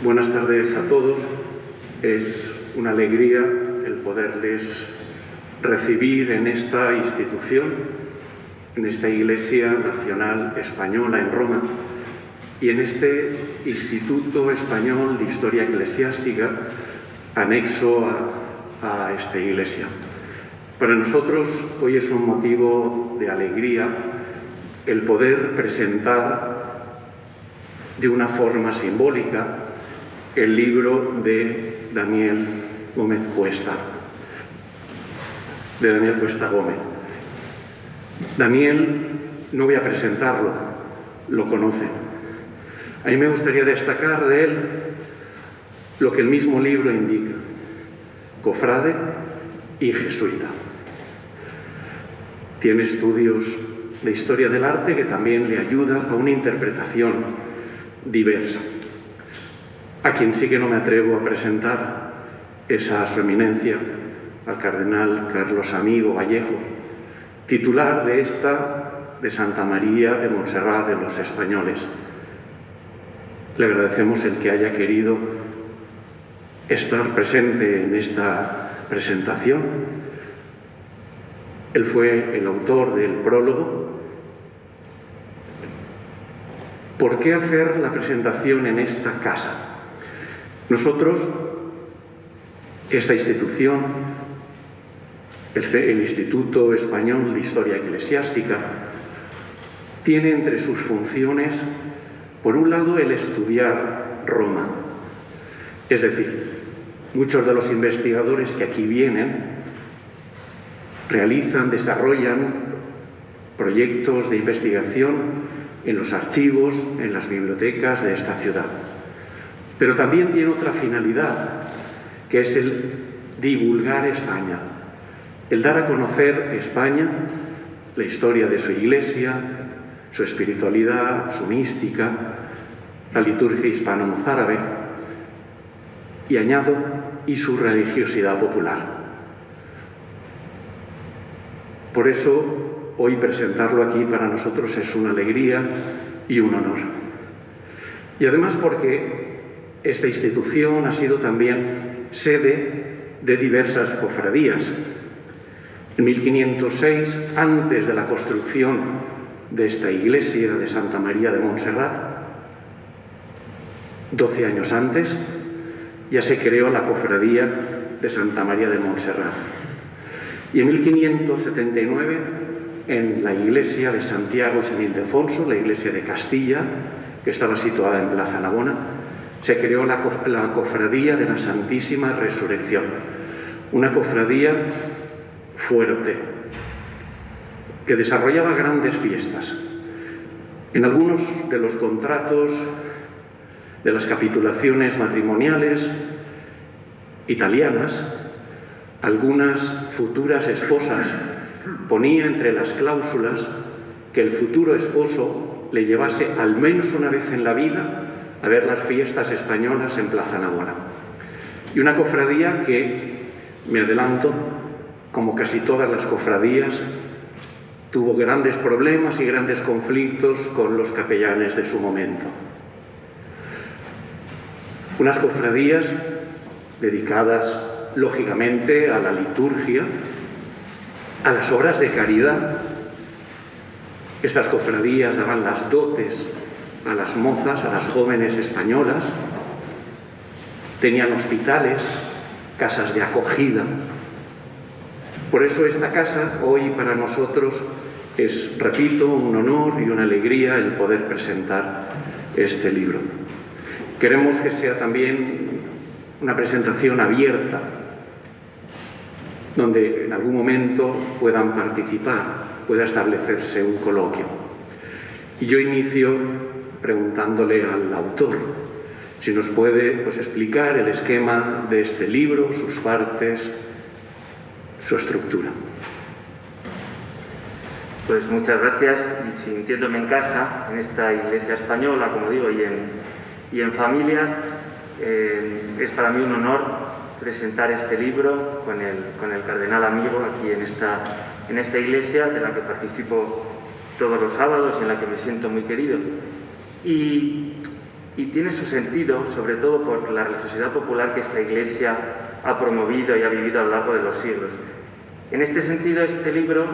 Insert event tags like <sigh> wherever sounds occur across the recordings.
Buenas tardes a todos. Es una alegría el poderles recibir en esta institución, en esta Iglesia Nacional Española en Roma y en este Instituto Español de Historia Eclesiástica anexo a, a esta Iglesia. Para nosotros hoy es un motivo de alegría el poder presentar de una forma simbólica el libro de Daniel Gómez Cuesta, de Daniel Cuesta Gómez. Daniel, no voy a presentarlo, lo conocen. A mí me gustaría destacar de él lo que el mismo libro indica, cofrade y jesuita. Tiene estudios de historia del arte que también le ayuda a una interpretación diversa. A quien sí que no me atrevo a presentar es a su eminencia, al cardenal Carlos Amigo Vallejo, titular de esta de Santa María de Montserrat de los Españoles. Le agradecemos el que haya querido estar presente en esta presentación. Él fue el autor del prólogo. ¿Por qué hacer la presentación en esta casa? Nosotros, esta institución, el, Instituto Español de Historia Eclesiástica, tiene entre sus funciones, por un lado, el estudiar Roma. Es decir, muchos de los investigadores que aquí vienen realizan, desarrollan proyectos de investigación en los archivos, en las bibliotecas de esta ciudad. Pero también tiene otra finalidad, que es el divulgar España, el dar a conocer España, la historia de su iglesia, su espiritualidad, su mística, la liturgia hispano-mozárabe, y añado, y su religiosidad popular. Por eso, hoy presentarlo aquí para nosotros es una alegría y un honor. Y además porque esta institución ha sido también sede de diversas cofradías. En 1506, antes de la construcción de esta iglesia de Santa María de Montserrat, 12 años antes, ya se creó la cofradía de Santa María de Montserrat. Y en 1579, en la iglesia de Santiago y San Ildefonso, la iglesia de Castilla, que estaba situada en Plaza Navona, se creó la, cofradía de la Santísima Resurrección, una cofradía fuerte, que desarrollaba grandes fiestas. En algunos de los contratos de las capitulaciones matrimoniales italianas, algunas futuras esposas ponía entre las cláusulas que el futuro esposo le llevase al menos una vez en la vida a ver las fiestas españolas en Plaza Navona. Y una cofradía que, me adelanto, como casi todas las cofradías, tuvo grandes problemas y grandes conflictos con los capellanes de su momento. Unas cofradías dedicadas, lógicamente, a la liturgia, a las obras de caridad. Estas cofradías daban las dotes a las mozas, a las jóvenes españolas, tenían hospitales, casas de acogida. Por eso esta casa hoy para nosotros es, repito, un honor y una alegría el poder presentar este libro. Queremos que sea también una presentación abierta, donde en algún momento puedan participar, pueda establecerse un coloquio. Y yo inicio preguntándole al autor si nos puede pues, explicar el esquema de este libro, sus partes, su estructura. Pues muchas gracias y sintiéndome en casa, en esta iglesia española, como digo, y en, y en familia, eh, es para mí un honor presentar este libro con el, con el cardenal amigo aquí en esta, en esta iglesia de la que participo todos los sábados y en la que me siento muy querido. Y tiene su sentido sobre todo por la religiosidad popular que esta Iglesia ha promovido y ha vivido a lo largo de los siglos. En este sentido, este libro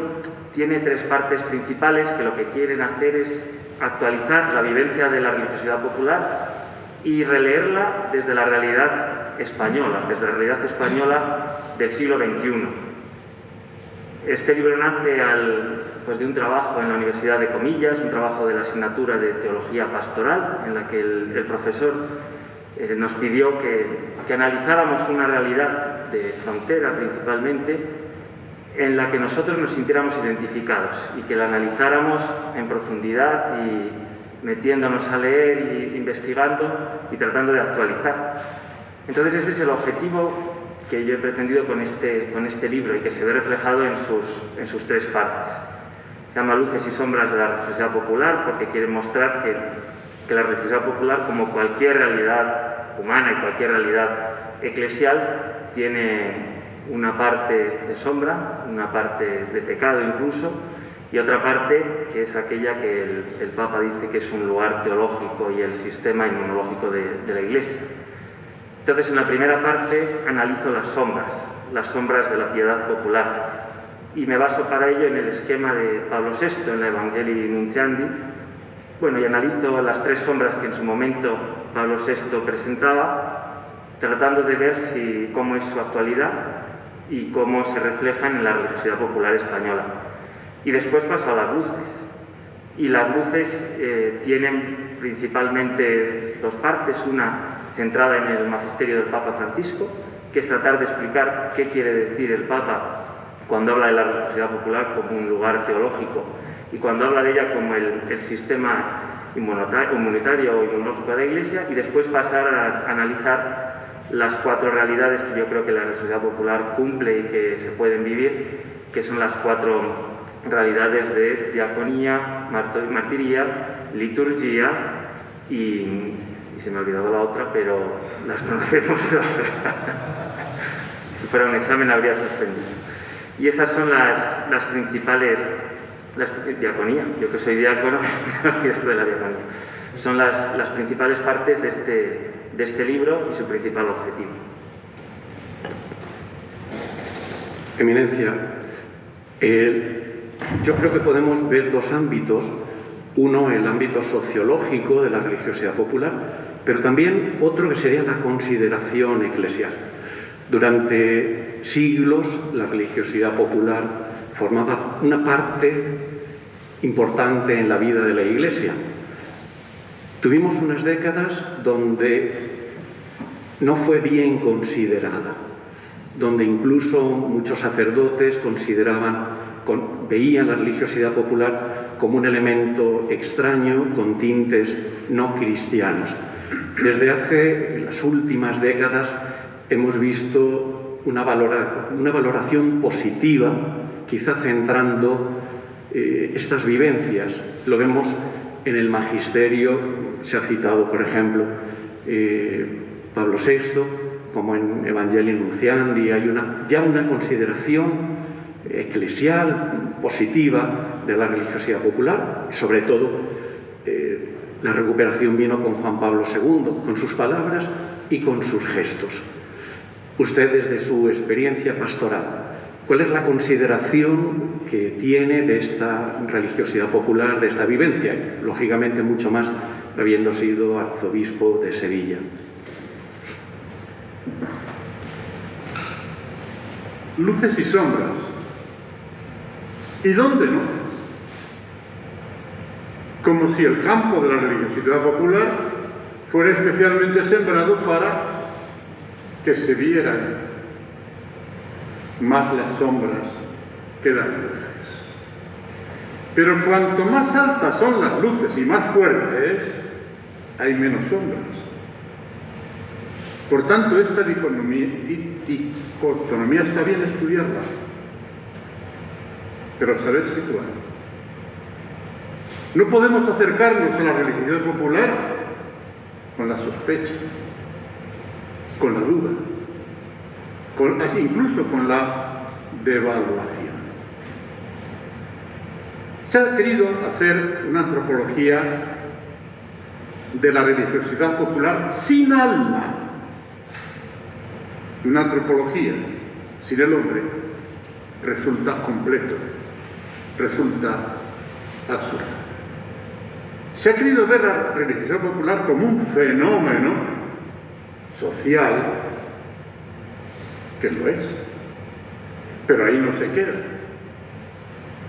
tiene tres partes principales que lo que quieren hacer es actualizar la vivencia de la religiosidad popular y releerla desde la realidad española, desde la realidad española del siglo XXI. Este libro nace pues de un trabajo en la Universidad de Comillas, un trabajo de la asignatura de Teología Pastoral, en la que el, profesor eh, nos pidió que, que analizáramos una realidad de frontera principalmente en la que nosotros nos sintiéramos identificados y que la analizáramos en profundidad y metiéndonos a leer y investigando y tratando de actualizar. Entonces ese es el objetivo que yo he pretendido con este, con este libro y que se ve reflejado en sus, en sus tres partes. Se llama Luces y sombras de la religiosidad popular porque quiere mostrar que, que la religiosidad popular, como cualquier realidad humana y cualquier realidad eclesial, tiene una parte de sombra, una parte de pecado incluso, y otra parte que es aquella que el, Papa dice que es un lugar teológico y el sistema inmunológico de, de la Iglesia. Entonces, en la primera parte analizo las sombras, las sombras de la piedad popular, y me baso para ello en el esquema de Pablo VI en la Evangelii Nunciandi, bueno, y analizo las tres sombras que en su momento Pablo VI presentaba, tratando de ver si, cómo es su actualidad y cómo se reflejan en la religiosidad popular española. Y después paso a las luces. Y las luces eh, tienen principalmente dos partes, una centrada en el magisterio del Papa Francisco, que es tratar de explicar qué quiere decir el Papa cuando habla de la religiosidad popular como un lugar teológico y cuando habla de ella como el, el sistema inmunitario o inmunológico de la Iglesia, y después pasar a analizar las cuatro realidades que yo creo que la sociedad popular cumple y que se pueden vivir, que son las cuatro realidades de diaconía, martiría, liturgia y, se me ha olvidado la otra, pero las conocemos <laughs> todas. si fuera un examen habría suspendido. Y esas son las, las principales, las, diaconía, yo que soy diácono, <laughs> de la diaconía. Son las, las principales partes de este, de este libro y su principal objetivo. Eminencia, yo creo que podemos ver dos ámbitos, uno el ámbito sociológico de la religiosidad popular, pero también otro que sería la consideración eclesial. Durante siglos la religiosidad popular formaba una parte importante en la vida de la Iglesia, Tuvimos unas décadas donde no fue bien considerada, donde incluso muchos sacerdotes consideraban, veían la religiosidad popular como un elemento extraño con tintes no cristianos. Desde hace las últimas décadas hemos visto una, valoración positiva, quizá centrando eh, estas vivencias. Lo vemos en el magisterio se ha citado, por ejemplo, eh, Pablo VI, como en Evangelii Nunciandi, hay una, ya una consideración eclesial positiva de la religiosidad popular, sobre todo eh, la recuperación vino con Juan Pablo II, con sus palabras y con sus gestos. Usted desde su experiencia pastoral, ¿Cuál es la consideración que tiene de esta religiosidad popular, de esta vivencia? Lógicamente mucho más habiendo sido arzobispo de Sevilla. Luces y sombras. ¿Y dónde no? Como si el campo de la religiosidad popular fuera especialmente sembrado para que se vieran más las sombras que las luces. Pero cuanto más altas son las luces y más fuertes, hay menos sombras. Por tanto, esta dicotomía, está bien estudiarla, pero saber situar. No podemos acercarnos a la religiosidad popular con la sospecha, con la duda, incluso con la devaluación. Se ha querido hacer una antropología de la religiosidad popular sin alma. Una antropología sin el hombre resulta completo, resulta absurdo. Se ha querido ver la religiosidad popular como un fenómeno social, que lo es, pero ahí no se queda.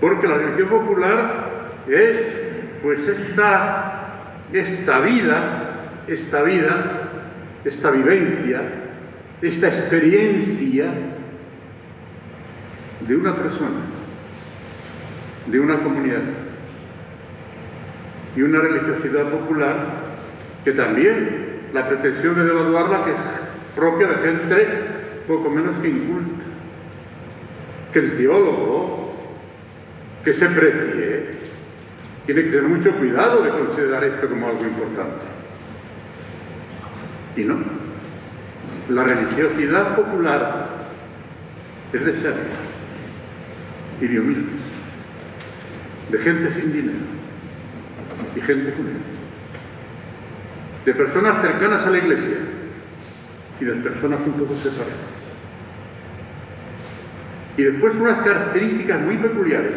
Porque la religión popular es pues esta, esta vida, esta vida, esta vivencia, esta experiencia de una persona, de una comunidad y una religiosidad popular que también la pretensión de devaluarla que es propia de gente poco menos que inculta. Que el teólogo que se precie tiene que tener mucho cuidado de considerar esto como algo importante. Y no. La religiosidad popular es de sabios y de humildes, de gente sin dinero y gente con él, de personas cercanas a la iglesia y de personas un poco separadas. Y después unas características muy peculiares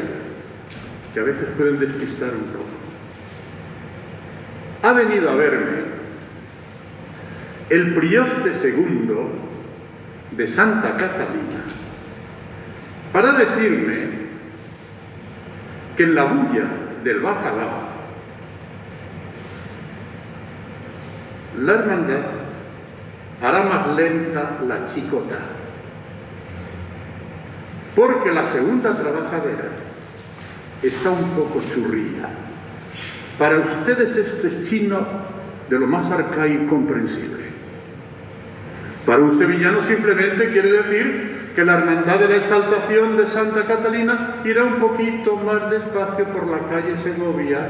que a veces pueden despistar un poco. Ha venido a verme el prioste segundo de Santa Catalina para decirme que en la bulla del bacalao la hermandad hará más lenta la chicota, porque la segunda trabajadera está un poco churrilla. Para ustedes esto es chino de lo más arcaico y comprensible. Para un sevillano simplemente quiere decir que la hermandad de la exaltación de Santa Catalina irá un poquito más despacio por la calle Segovia,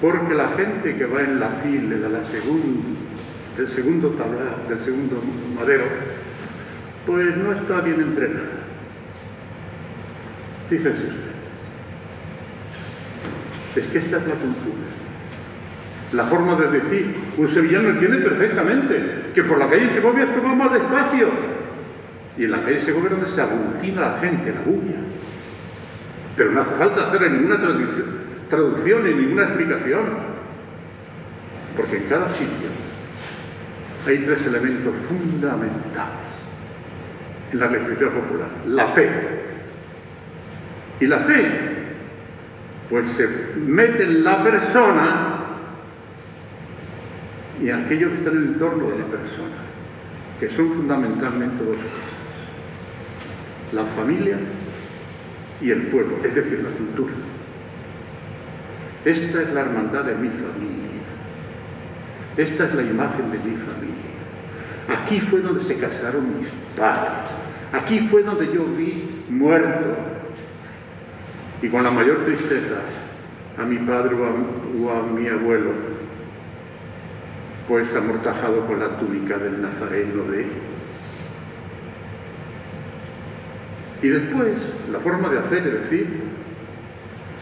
porque la gente que va en la fila de la del segundo tablado, del segundo madero, pues no está bien entrenada. Fíjense usted. Es que esta es la cultura. La forma de decir, un sevillano entiende perfectamente que por la calle Segovia esto va más despacio. Y en la calle Segovia donde se aglutina la gente, la bulla. Pero no hace falta hacer ninguna traducción ni ninguna explicación. Porque en cada sitio hay tres elementos fundamentales en la legislación popular. La fe. Y la fe pues se mete en la persona y aquello que está en el entorno de la persona, que son fundamentalmente dos cosas, la familia y el pueblo, es decir, la cultura. Esta es la hermandad de mi familia, esta es la imagen de mi familia. Aquí fue donde se casaron mis padres, aquí fue donde yo vi muerto y con la mayor tristeza a mi padre o a, mi abuelo, pues amortajado con la túnica del nazareno de Y después, la forma de hacer, es decir,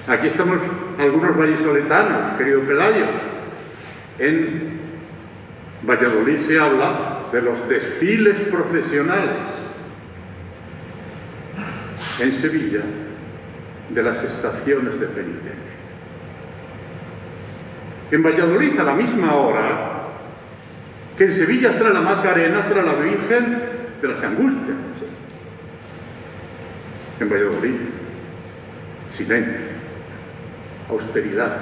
aquí estamos algunos vallisoletanos, querido Pelayo, en Valladolid se habla de los desfiles procesionales. En Sevilla de las estaciones de penitencia. En Valladolid a la misma hora que en Sevilla será la Macarena, será la Virgen de las Angustias. En Valladolid, silencio, austeridad,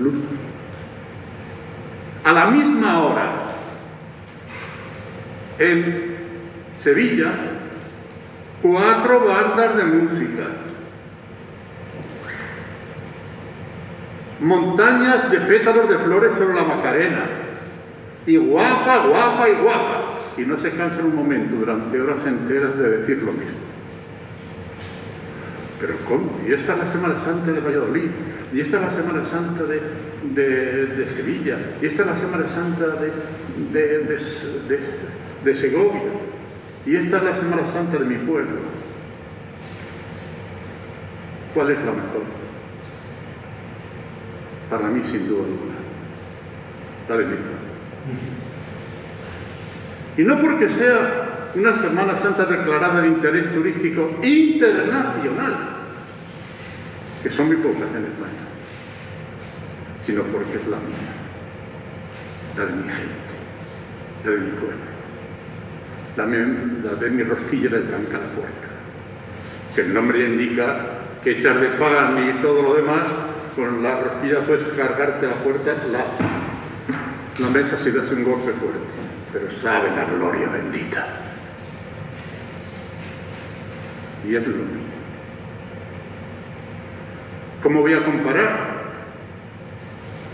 luz. A la misma hora, en Sevilla, cuatro bandas de música, montañas de pétalos de flores sobre la Macarena, y guapa, guapa y guapa, y no se cansa un momento durante horas enteras de decir lo mismo. Pero ¿cómo? Y esta es la Semana Santa de Valladolid, y esta es la Semana Santa de, de, Sevilla, y esta es la Semana Santa de, de Segovia, y esta es la Semana Santa de mi pueblo. ¿Cuál es la mejor? para mí sin duda alguna, la de mi pueblo. Y no porque sea una Semana Santa declarada de interés turístico internacional, que son muy pocas en España, sino porque es la mía, la de mi gente, la de mi pueblo, la, de mi rosquilla de tranca la puerta, que el nombre indica que echar de pan y todo lo demás, con la rosquilla puedes cargarte a la puerta la, la mesa si das un golpe fuerte pero sabe la gloria bendita. Y es lo mismo. ¿Cómo voy a comparar?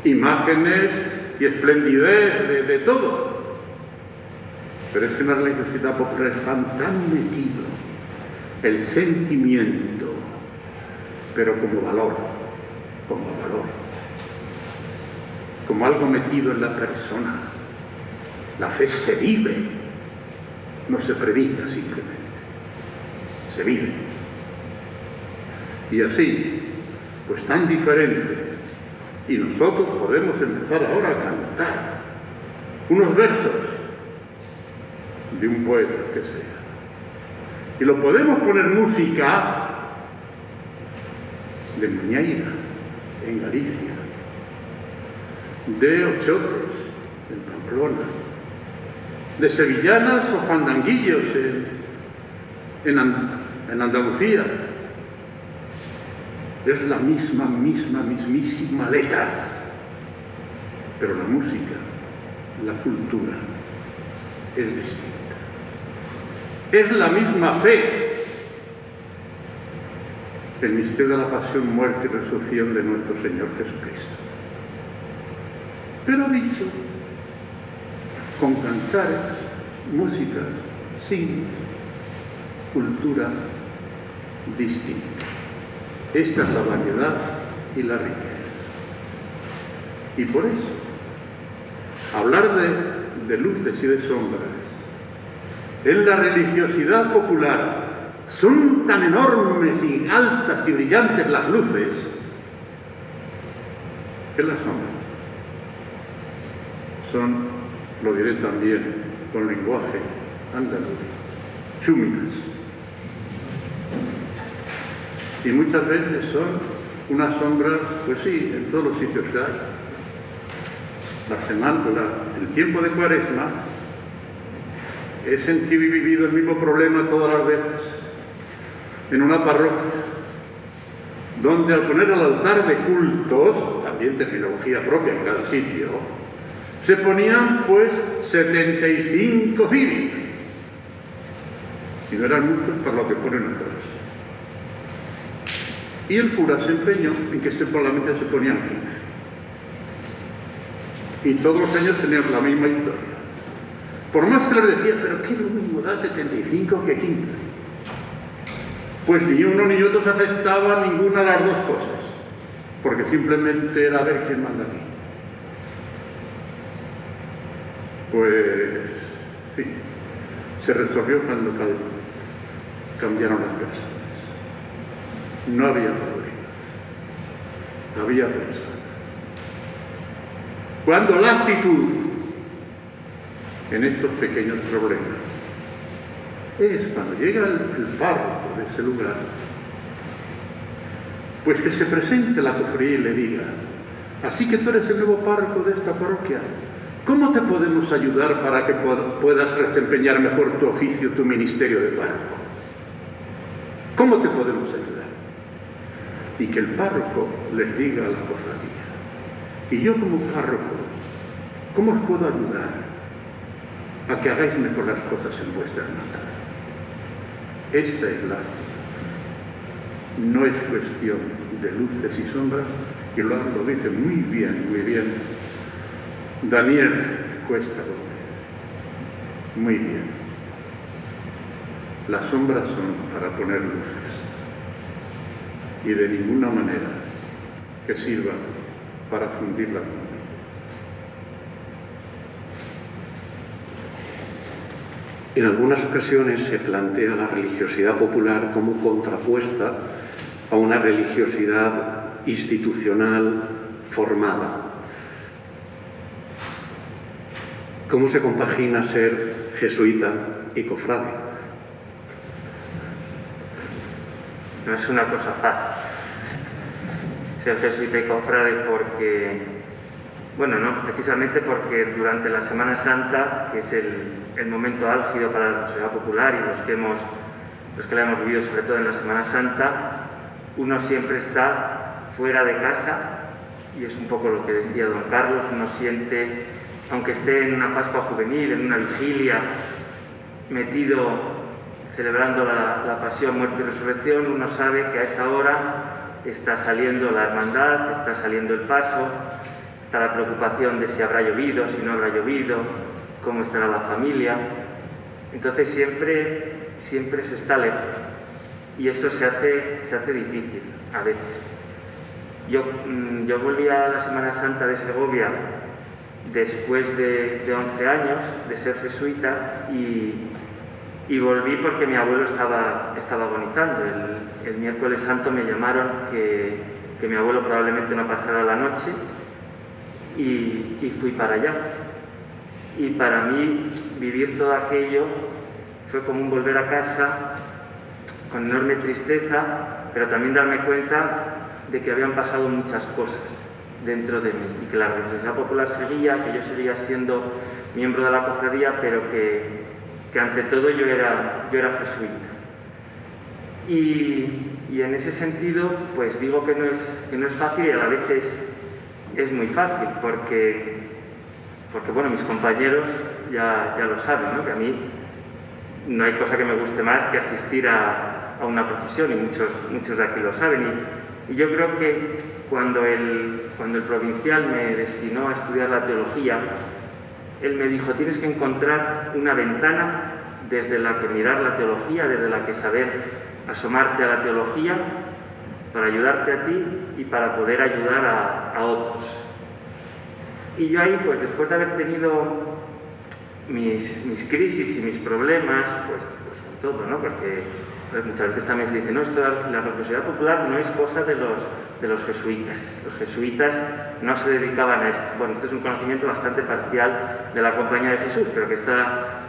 Imágenes y esplendidez de, todo. Pero es que en la religiosidad popular están tan metido el sentimiento, pero como valor, como valor, como algo metido en la persona la fe se vive, no se predica simplemente, se vive. Y así, pues tan diferente, y nosotros podemos empezar ahora a cantar unos versos de un poeta que sea. Y lo podemos poner música de Muñeira, en Galicia, de Ochotes, en Pamplona, de sevillanas o fandanguillos en, en, Andalucía. Es la misma, misma, mismísima letra. Pero la música, la cultura, es distinta. Es la misma fe. El misterio de la pasión, muerte y resurrección de nuestro Señor Jesucristo. Pero dicho con cantares, músicas, signos, cultura distinta. Esta es la variedad y la riqueza. Y por eso, hablar de, de luces y de sombras en la religiosidad popular son tan enormes y altas y brillantes las luces que las sombras son lo diré también con lenguaje andaluz, chúminas. Y muchas veces son unas sombras, pues sí, en todos los sitios hay. La semana, el tiempo de cuaresma, he sentido y vivido el mismo problema todas las veces en una parroquia, donde al poner al altar de cultos, también terminología propia en cada sitio, se ponían pues 75 cíviles. Y no eran muchos para lo que ponen atrás. Y el cura se empeñó en que solamente se ponían 15. Y todos los años tenían la misma historia. Por más que les decía, pero ¿qué lo mismo da 75 que 15? Pues ni uno ni otro se aceptaban ninguna de las dos cosas, porque simplemente era ver quién manda aquí. Pues sí, se resolvió cuando cambiaron las personas. No había problema, había personas. Cuando la actitud en estos pequeños problemas es cuando llega el, el párroco de ese lugar, pues que se presente la cofradía y le diga, así que tú eres el nuevo párroco de esta parroquia, ¿Cómo te podemos ayudar para que puedas desempeñar mejor tu oficio, tu ministerio de párroco? ¿Cómo te podemos ayudar? Y que el párroco les diga a la cofradía, y yo como párroco, ¿cómo os puedo ayudar a que hagáis mejor las cosas en vuestra hermandad? Esta es la No es cuestión de luces y sombras, y lo, lo dice muy bien, muy bien Daniel Cuesta Gómez. Muy bien. Las sombras son para poner luces y de ninguna manera que sirvan para fundir la luz. En algunas ocasiones se plantea la religiosidad popular como contrapuesta a una religiosidad institucional formada. ¿Cómo se compagina ser jesuita y cofrade? No es una cosa fácil ser jesuita y cofrade porque, bueno, no, precisamente porque durante la Semana Santa, que es el, momento álgido para la sociedad popular y los que, hemos, los que la hemos vivido sobre todo en la Semana Santa, uno siempre está fuera de casa y es un poco lo que decía don Carlos, uno siente aunque esté en una Pascua juvenil, en una vigilia, metido celebrando la, pasión, muerte y resurrección, uno sabe que a esa hora está saliendo la hermandad, está saliendo el paso, está la preocupación de si habrá llovido, si no habrá llovido, cómo estará la familia. Entonces siempre, siempre se está lejos y eso se hace, se hace difícil a veces. Yo, mm, yo volví a la Semana Santa de Segovia después de, 11 años de ser jesuita y, volví porque mi abuelo estaba, agonizando. El, miércoles santo me llamaron que, mi abuelo probablemente no pasara la noche y, fui para allá. Y para mí vivir todo aquello fue como un volver a casa con enorme tristeza, pero también darme cuenta de que habían pasado muchas cosas dentro de mí y que la Revolución Popular seguía, que yo seguía siendo miembro de la cofradía, pero que, ante todo yo era, yo era jesuita. Y, en ese sentido, pues digo que no es, no es fácil y a la vez es, muy fácil, porque, porque bueno, mis compañeros ya, ya lo saben, ¿no? que a mí no hay cosa que me guste más que asistir a, a una profesión y muchos, muchos de aquí lo saben. Y, y yo creo que cuando el, cuando el provincial me destinó a estudiar la teología, él me dijo, tienes que encontrar una ventana desde la que mirar la teología, desde la que saber asomarte a la teología para ayudarte a ti y para poder ayudar a, otros. Y yo ahí, pues después de haber tenido mis, mis crisis y mis problemas, pues, pues todo, ¿no? Porque pues muchas veces también se dice, no, esto, la religiosidad popular no es cosa de los, de los jesuitas. Los jesuitas no se dedicaban a esto. Bueno, esto es un conocimiento bastante parcial de la Compañía de Jesús, pero que está,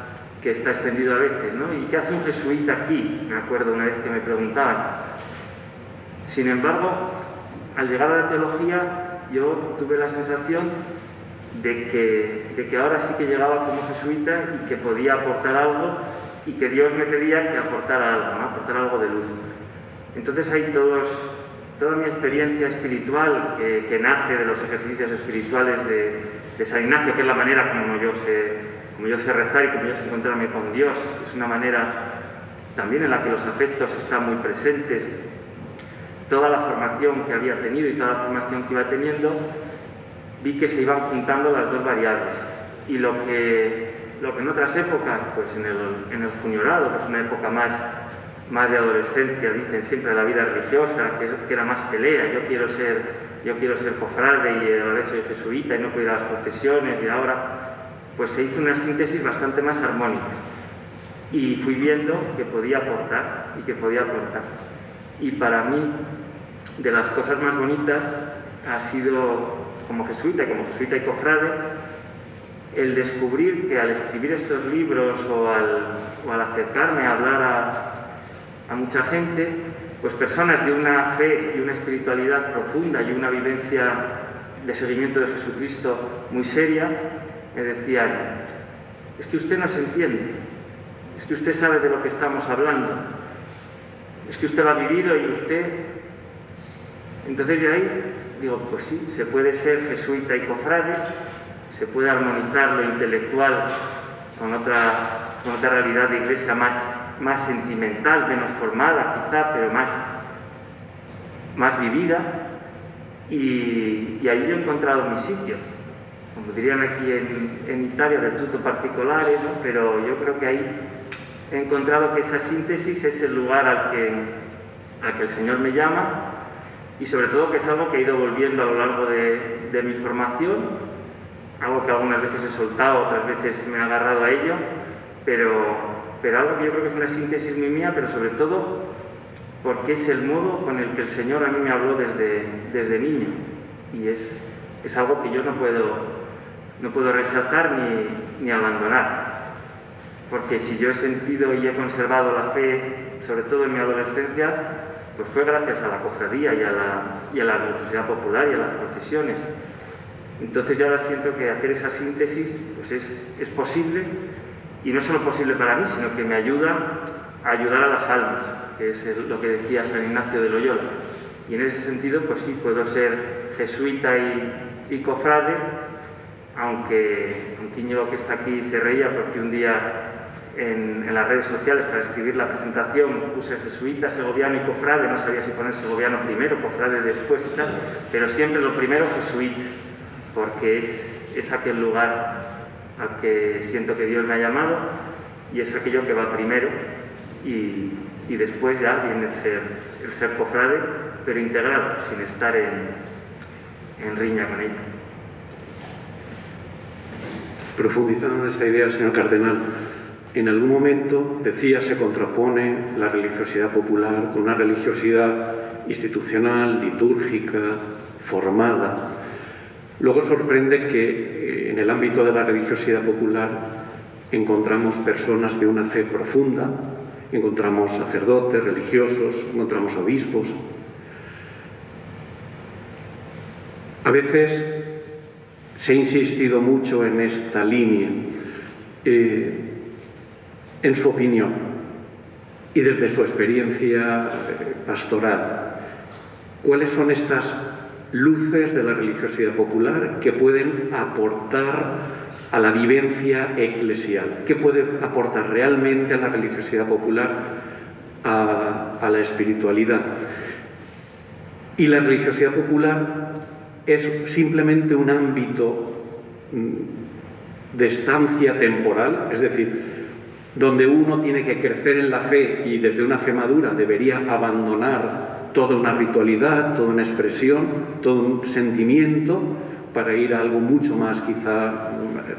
que está extendido a veces. ¿no? ¿Y qué hace un jesuita aquí? Me acuerdo una vez que me preguntaban. Sin embargo, al llegar a la teología, yo tuve la sensación de que, de que ahora sí que llegaba como jesuita y que podía aportar algo y que Dios me pedía que aportara algo, ¿no? aportara algo de luz. Entonces hay todos, toda mi experiencia espiritual que, nace de los ejercicios espirituales de, San Ignacio, que es la manera como yo, sé, como yo sé rezar y como yo sé encontrarme con Dios, es una manera también en la que los afectos están muy presentes. Toda la formación que había tenido y toda la formación que iba teniendo, vi que se iban juntando las dos variables. Y lo que lo que en otras épocas, pues en el, en el juniorado, que es una época más, más de adolescencia, dicen siempre la vida religiosa, que, era más pelea, yo quiero ser, yo quiero ser cofrade y ahora soy jesuita y no a las procesiones y ahora, pues se hizo una síntesis bastante más armónica. Y fui viendo que podía aportar y que podía aportar. Y para mí, de las cosas más bonitas ha sido, como jesuita, como jesuita y cofrade, el descubrir que al escribir estos libros o al, acercarme a hablar a, mucha gente, pues personas de una fe y una espiritualidad profunda y una vivencia de seguimiento de Jesucristo muy seria, me decían, es que usted no se entiende, es que usted sabe de lo que estamos hablando, es que usted lo ha vivido y usted... Entonces de ahí digo, pues sí, se puede ser jesuita y cofrade, se puede armonizar lo intelectual con otra, otra realidad de iglesia más, más sentimental, menos formada quizá, pero más, más vivida. Y, y ahí he encontrado mi sitio, como dirían aquí en, Italia, del tutto particolare, pero yo creo que ahí he encontrado que esa síntesis es el lugar al que, al que el Señor me llama y sobre todo que es algo que he ido volviendo a lo largo de, de mi formación algo que algunas veces he soltado, otras veces me he agarrado a ello, pero, pero algo que yo creo que es una síntesis muy mía, pero sobre todo porque es el modo con el que el Señor a mí me habló desde, desde niño. y es, es algo que yo no puedo, no puedo rechazar ni, ni abandonar. Porque si yo he sentido y he conservado la fe, sobre todo en mi adolescencia, pues fue gracias a la cofradía y a la, y religiosidad popular y a las profesiones. Entonces yo ahora siento que hacer esa síntesis pues es, es posible y no solo posible para mí, sino que me ayuda a ayudar a las almas, que es lo que decía San Ignacio de Loyola. Y en ese sentido, pues sí, puedo ser jesuita y, y cofrade, aunque un que está aquí se reía porque un día en, en, las redes sociales para escribir la presentación puse jesuita, segoviano y cofrade, no sabía si poner segoviano primero, cofrade después y tal, pero siempre lo primero jesuita, porque es, es aquel lugar al que siento que Dios me ha llamado y es aquello que va primero y, y después ya viene el ser, el ser cofrade, pero integrado, sin estar en, en riña con ella. Profundizando en esta idea, señor Cardenal, en algún momento, decía, se contrapone la religiosidad popular con una religiosidad institucional, litúrgica, formada. Luego sorprende que en el ámbito de la religiosidad popular encontramos personas de una fe profunda, encontramos sacerdotes, religiosos, encontramos obispos. A veces se ha insistido mucho en esta línea. Eh, en su opinión y desde su experiencia eh, pastoral, cuáles son estas luces de la religiosidad popular que pueden aportar a la vivencia eclesial, qué puede aportar realmente a la religiosidad popular a, a la espiritualidad. Y la religiosidad popular es simplemente un ámbito mm, de estancia temporal, es decir, donde uno tiene que crecer en la fe y desde una fe madura debería abandonar toda una ritualidad, toda una expresión, todo un sentimiento para ir a algo mucho más quizá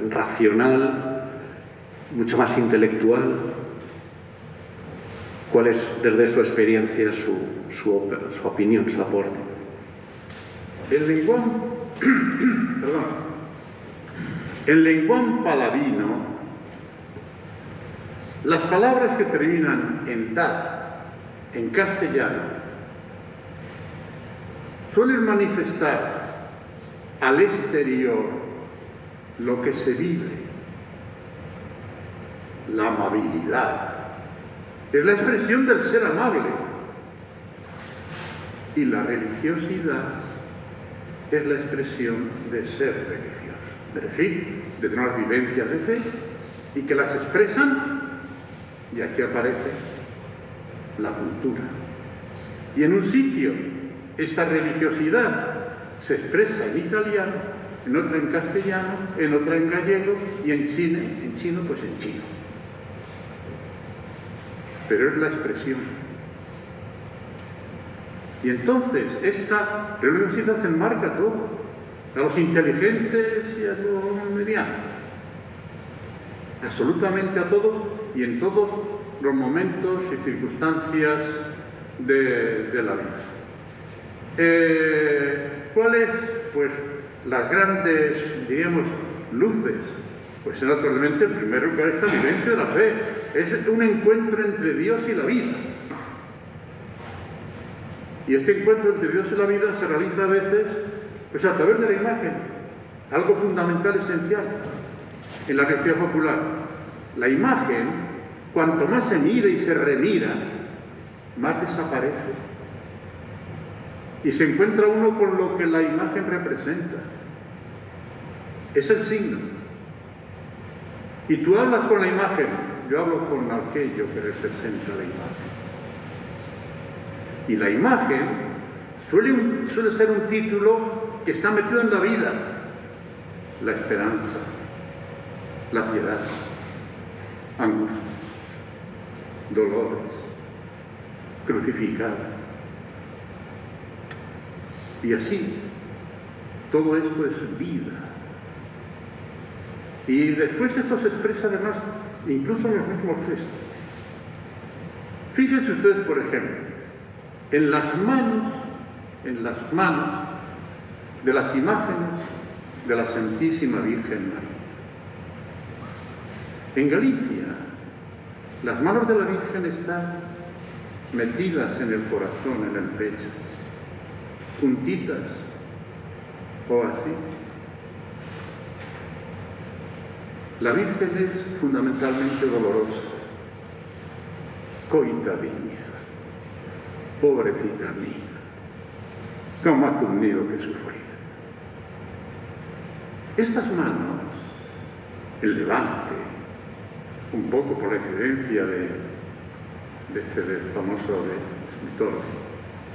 racional, mucho más intelectual. ¿Cuál es desde su experiencia su, su, opinión, su aporte? El lenguón, <coughs> perdón, el lenguón paladino las palabras que terminan en ta, en castellano, suelen manifestar al exterior lo que se vive, la amabilidad. Es la expresión del ser amable. Y la religiosidad es la expresión de ser religioso. Es decir, de tener vivencias de fe y que las expresan y aquí aparece la cultura. Y en un sitio esta religiosidad se expresa en italiano, en otro en castellano, en otra en gallego y en chino, en chino pues en chino. Pero es la expresión. Y entonces esta religiosidad enmarca todo, a los inteligentes y a los medianos, absolutamente a todos y en todos los momentos y circunstancias de la vida. Eh, ¿Cuáles? Pues las grandes, diríamos, luces. Pues naturalmente, en primer lugar, esta vivencia de la fe. Es un encuentro entre Dios y la vida. Y este encuentro entre Dios y la vida se realiza a veces pues, a través de la imagen, algo fundamental, esencial en la religión popular. La imagen, cuanto más se mira y se remira, más desaparece. Y se encuentra uno con lo que la imagen representa. Es el signo. Y tú hablas con la imagen, yo hablo con aquello que representa la imagen. Y la imagen suele, ser un título que está metido en la vida. La esperanza, la piedad, angustia, dolores, crucificada. Y así, todo esto es vida. Y después esto se expresa además incluso en los mismos gestos. Fíjense ustedes, por ejemplo, en las manos, en las manos de las imágenes de la Santísima Virgen María. En Galicia, las manos de la Virgen están metidas en el corazón, en el pecho, juntitas. O así. La Virgen es fundamentalmente dolorosa, coitadinha, pobrecita mía, cómo ha tenido que sufrir. Estas manos, el levante, un poco por la incidencia de, este del famoso de escritor,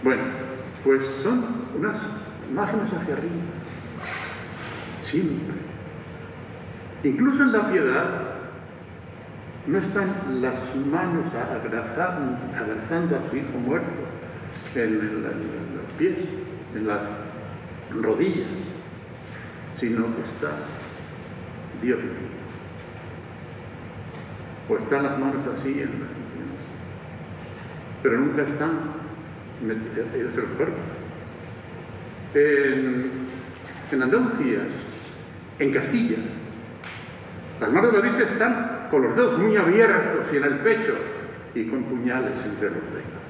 bueno, pues son unas imágenes hacia arriba, siempre. Incluso en la piedad no están las manos abrazando, a su hijo muerto en, los pies, en las rodillas, sino que está Dios mío. O están las manos así en las pero nunca están en Andalucía, en Castilla, las manos de la Virgen están con los dedos muy abiertos y en el pecho y con puñales entre los dedos.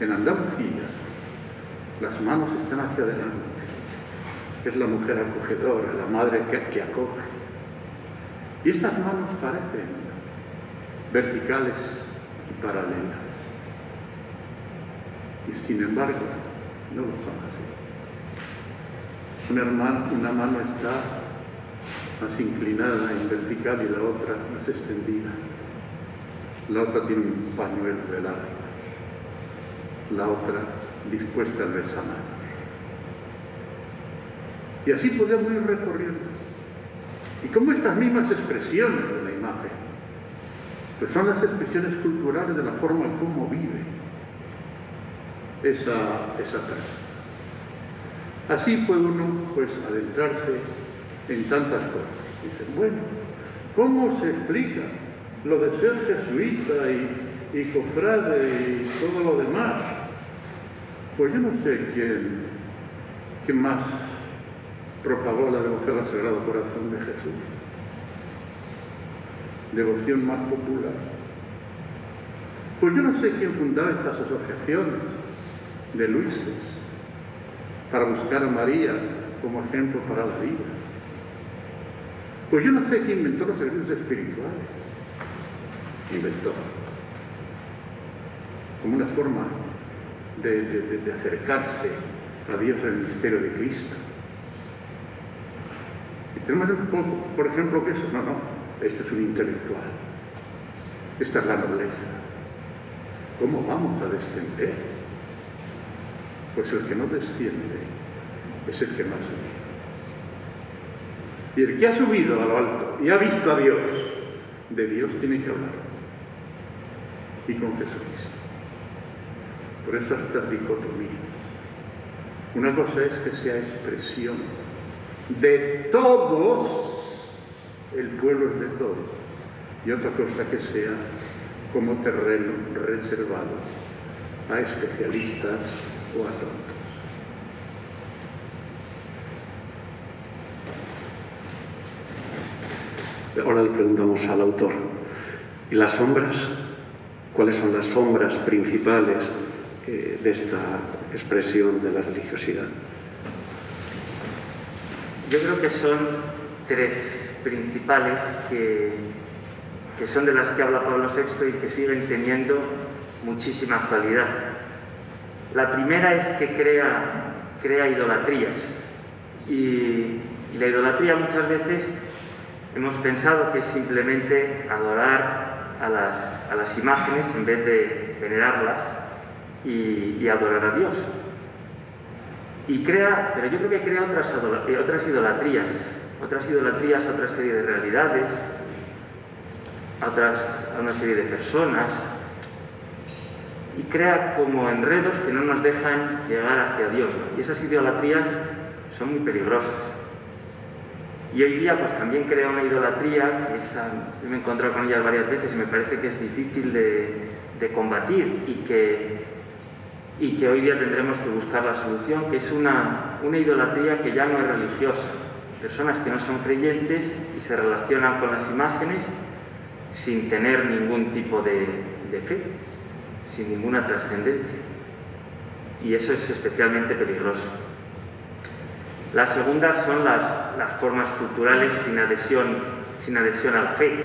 En Andalucía, las manos están hacia adelante. Es la mujer acogedora, la madre que acoge. Y estas manos parecen verticales y paralelas. Y sin embargo, no lo son así. Una, hermana, una mano está más inclinada en vertical y la otra más extendida. La otra tiene un pañuelo de lágrimas. La otra dispuesta al besamar. Y así podemos ir recorriendo. Y como estas mismas expresiones de la imagen, pues son las expresiones culturales de la forma como vive esa, esa. Así puede uno pues adentrarse en tantas cosas. Dicen, bueno, ¿cómo se explica lo de ser jesuita y, y cofrade y todo lo demás? Pues yo no sé quién, quién más propagó la devoción al Sagrado Corazón de Jesús. Devoción más popular. Pues yo no sé quién fundaba estas asociaciones de Luises para buscar a María como ejemplo para la vida. Pues yo no sé quién inventó los servicios espirituales. Inventó. Como una forma de, acercarse a Dios en el misterio de Cristo. Y tenemos un poco, por ejemplo, que eso, no, no, este es un intelectual. Esta es la nobleza. ¿Cómo vamos a descender? Pues el que no desciende es el que más sube. Y el que ha subido a lo alto y ha visto a Dios, de Dios tiene que hablar. Y con Jesucristo. Por eso estas dicotomías. Una cosa es que sea expresión de todos, el pueblo es de todos, y otra cosa que sea como terreno reservado a especialistas o a tontos. Ahora le preguntamos al autor, ¿y las sombras? ¿Cuáles son las sombras principales eh, de esta expresión de la religiosidad? Yo creo que son tres principales que, que son de las que habla Pablo VI y que siguen teniendo muchísima actualidad. La primera es que crea, crea idolatrías y, la idolatría muchas veces hemos pensado que es simplemente adorar a las, a las imágenes en vez de venerarlas y, adorar a Dios. Y crea, pero yo creo que crea otras, otras idolatrías, otras idolatrías a otra serie de realidades, a, otras, a una serie de personas, y crea como enredos que no nos dejan llegar hacia Dios. Y esas idolatrías son muy peligrosas. Y hoy día pues también crea una idolatría, que esa, yo me he encontrado con ella varias veces y me parece que es difícil de, de combatir y que, y que hoy día tendremos que buscar la solución, que es una, una idolatría que ya no es religiosa. Personas que no son creyentes y se relacionan con las imágenes sin tener ningún tipo de, de fe, sin ninguna trascendencia. Y eso es especialmente peligroso. La segunda son las, las formas culturales sin adhesión, sin adhesión a la fe.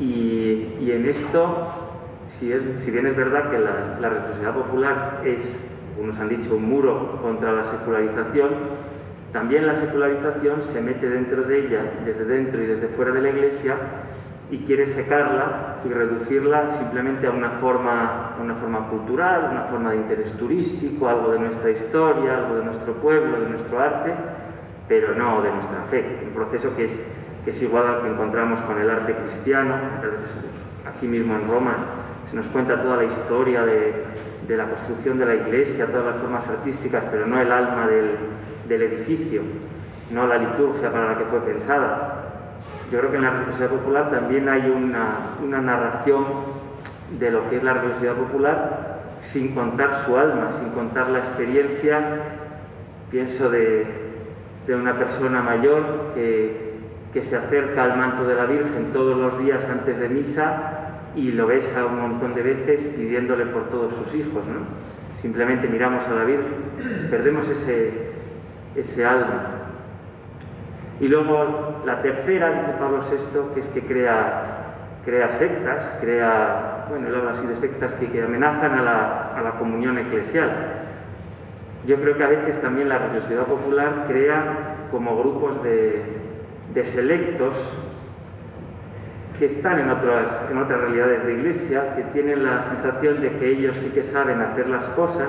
Y, y en esto, si, es, si, bien es verdad que la, la religiosidad popular es, unos han dicho, un muro contra la secularización, también la secularización se mete dentro de ella, desde dentro y desde fuera de la Iglesia, y quiere secarla y reducirla simplemente a una forma, una forma cultural, una forma de interés turístico, algo de nuestra historia, algo de nuestro pueblo, de nuestro arte, pero no de nuestra fe. Un proceso que es, que es igual al que encontramos con el arte cristiano. Aquí mismo en Roma se nos cuenta toda la historia de, de la construcción de la iglesia, todas las formas artísticas, pero no el alma del, del edificio, no la liturgia para la que fue pensada. Yo creo que en la religiosidad popular también hay una, una, narración de lo que es la religiosidad popular sin contar su alma, sin contar la experiencia, pienso de, de una persona mayor que, que, se acerca al manto de la Virgen todos los días antes de misa y lo besa un montón de veces pidiéndole por todos sus hijos. ¿no? Simplemente miramos a la Virgen, perdemos ese, ese alma. Y luego la tercera, dice Pablo VI, que es que crea, crea sectas, crea, bueno, él habla así de sectas que, que amenazan a la, a la, comunión eclesial. Yo creo que a veces también la religiosidad popular crea como grupos de, de selectos que están en otras, en otras realidades de iglesia, que tienen la sensación de que ellos sí que saben hacer las cosas,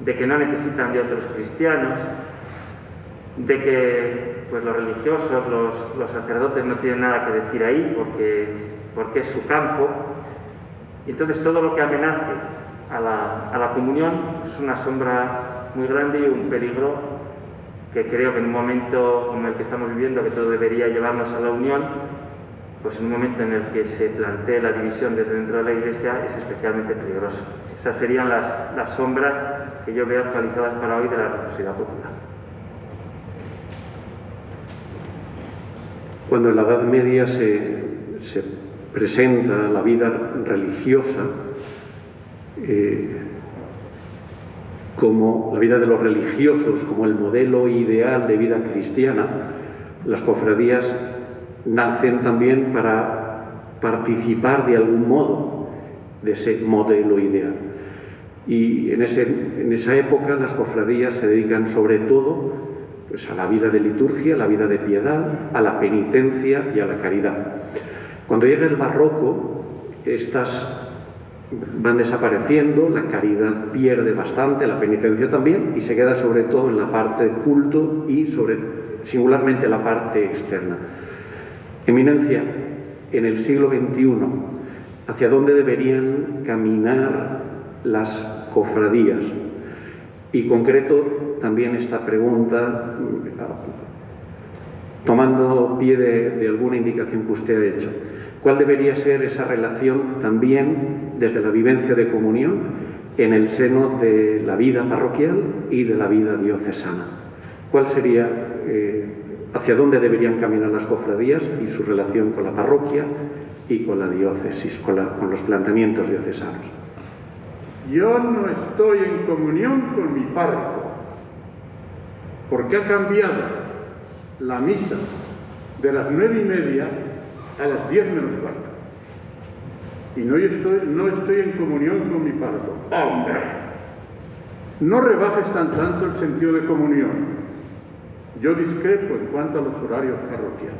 de que no necesitan de otros cristianos, de que pues los religiosos, los, sacerdotes no tienen nada que decir ahí porque, porque es su campo. Entonces todo lo que amenace a la, a la comunión es una sombra muy grande y un peligro que creo que en un momento como el que estamos viviendo, que todo debería llevarnos a la unión, pues en un momento en el que se plantee la división desde dentro de la Iglesia es especialmente peligroso. Esas serían las, las sombras que yo veo actualizadas para hoy de la religiosidad popular. Cuando en la Edad Media se, se presenta la vida religiosa eh, como la vida de los religiosos, como el modelo ideal de vida cristiana, las cofradías nacen también para participar de algún modo de ese modelo ideal. Y en, ese, en esa época las cofradías se dedican sobre todo a la vida de liturgia, a la vida de piedad, a la penitencia y a la caridad. Cuando llega el barroco, estas van desapareciendo, la caridad pierde bastante, la penitencia también, y se queda sobre todo en la parte de culto y sobre, singularmente la parte externa. Eminencia, en el siglo XXI, ¿hacia dónde deberían caminar las cofradías? Y concreto también esta pregunta, tomando pie de, alguna indicación que usted ha hecho. ¿Cuál debería ser esa relación también desde la vivencia de comunión en el seno de la vida parroquial y de la vida diocesana? ¿Cuál sería eh, hacia dónde deberían caminar las cofradías y su relación con la parroquia y con la diócesis, con, con los planteamientos diocesanos. Yo no estoy en comunión con mi párroco, porque ha cambiado la misa de las nueve y media a las diez menos cuarto. Y no estoy, no estoy en comunión con mi párroco. ¡Hombre! No rebajes tan tanto el sentido de comunión. Yo discrepo en cuanto a los horarios parroquiales.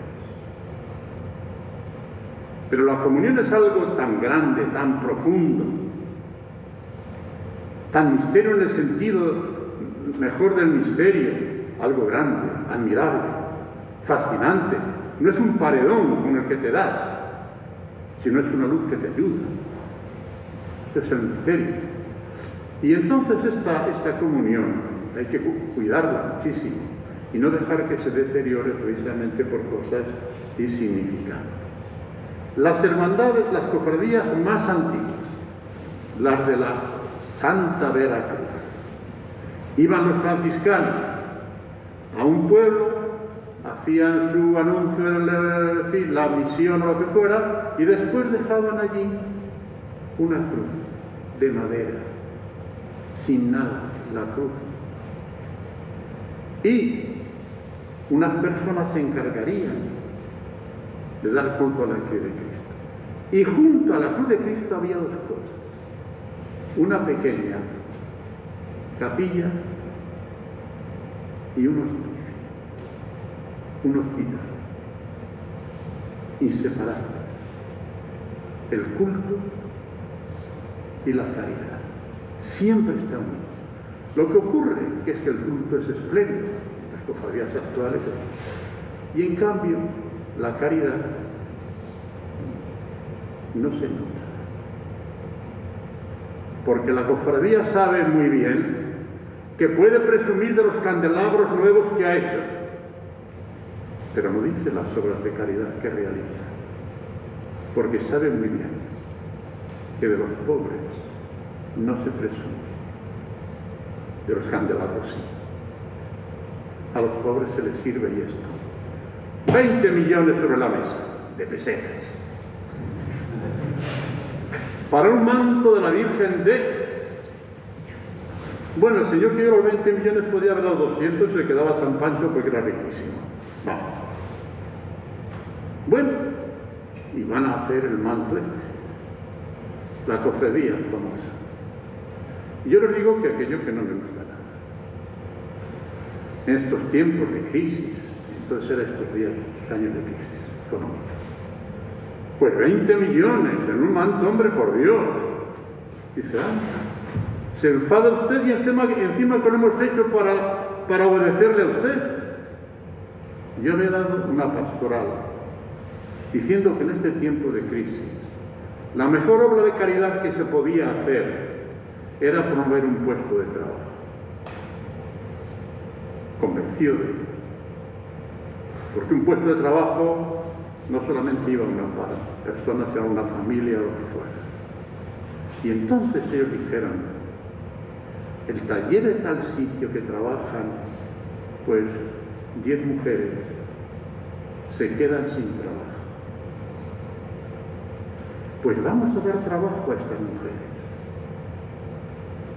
Pero la comunión es algo tan grande, tan profundo, tan misterio en el sentido mejor del misterio, algo grande, admirable, fascinante. No es un paredón con el que te das, sino es una luz que te ayuda. Ese es el misterio. Y entonces esta, esta comunión hay que cuidarla muchísimo y no dejar que se deteriore precisamente por cosas insignificantes. Las hermandades, las cofradías más antiguas, las de la Santa Veracruz. Iban los franciscanos a un pueblo, hacían su anuncio en la misión o lo que fuera, y después dejaban allí una cruz de madera, sin nada, la cruz. Y unas personas se encargarían de dar culto a la cruz de Cristo. Y junto a la cruz de Cristo había dos cosas. Una pequeña capilla y un hospicio, un hospital, inseparable. El culto y la caridad. Siempre está unido. Lo que ocurre es que el culto es espléndido, las cofradías actuales, y en cambio la caridad no se nota. Porque la cofradía sabe muy bien que puede presumir de los candelabros nuevos que ha hecho, pero no dice las obras de caridad que realiza, porque sabe muy bien que de los pobres no se presume, de los candelabros sí. A los pobres se les sirve y esto. 20 millones sobre la mesa de pesetas. Para un manto de la Virgen de... Bueno, el señor que dio los 20 millones podía haber dado 200 y se quedaba tan pancho porque era riquísimo. Vamos. Bueno, y van a hacer el manto la cofradía famosa. Y yo les digo que aquello que no me gusta nada. En estos tiempos de crisis, entonces era estos días, años de crisis económica. Pues 20 millones en un manto, hombre, por Dios. Dice, ah, se enfada usted y encima, encima que lo hemos hecho para, para obedecerle a usted. Yo le he dado una pastoral diciendo que en este tiempo de crisis la mejor obra de caridad que se podía hacer era promover un puesto de trabajo. Convencido de ello. Porque un puesto de trabajo no solamente iba a una persona, sino a una familia o lo que fuera. Y entonces ellos dijeron, el taller de tal sitio que trabajan, pues, diez mujeres, se quedan sin trabajo. Pues vamos a dar trabajo a estas mujeres,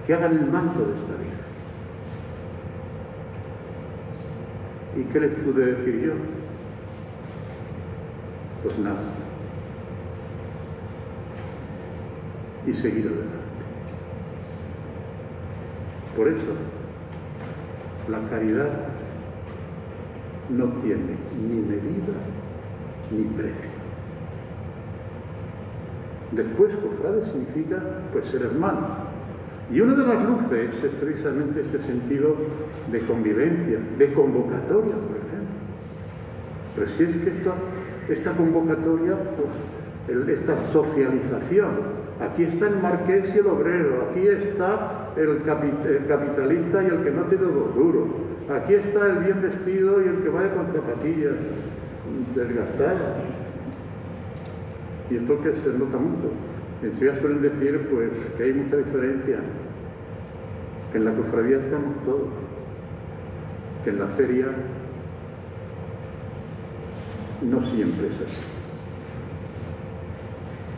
que hagan el manto de esta vida. ¿Y qué les pude decir yo? Pues nada. Y seguir adelante. Por eso, la caridad no tiene ni medida ni precio. Después, cofrade significa pues ser hermano. Y una de las luces es precisamente este sentido de convivencia, de convocatoria, por ejemplo. Pero si es que esta, convocatoria, pues, esta socialización, aquí está el marqués y el obrero, aquí está el, capitalista y el que no tiene dos duros, aquí está el bien vestido y el que vaya con zapatillas desgastadas, y entonces se nota mucho. En Ciudad suelen decir pues, que hay mucha diferencia, que en la cofradía estamos todos, que en la feria no siempre es así.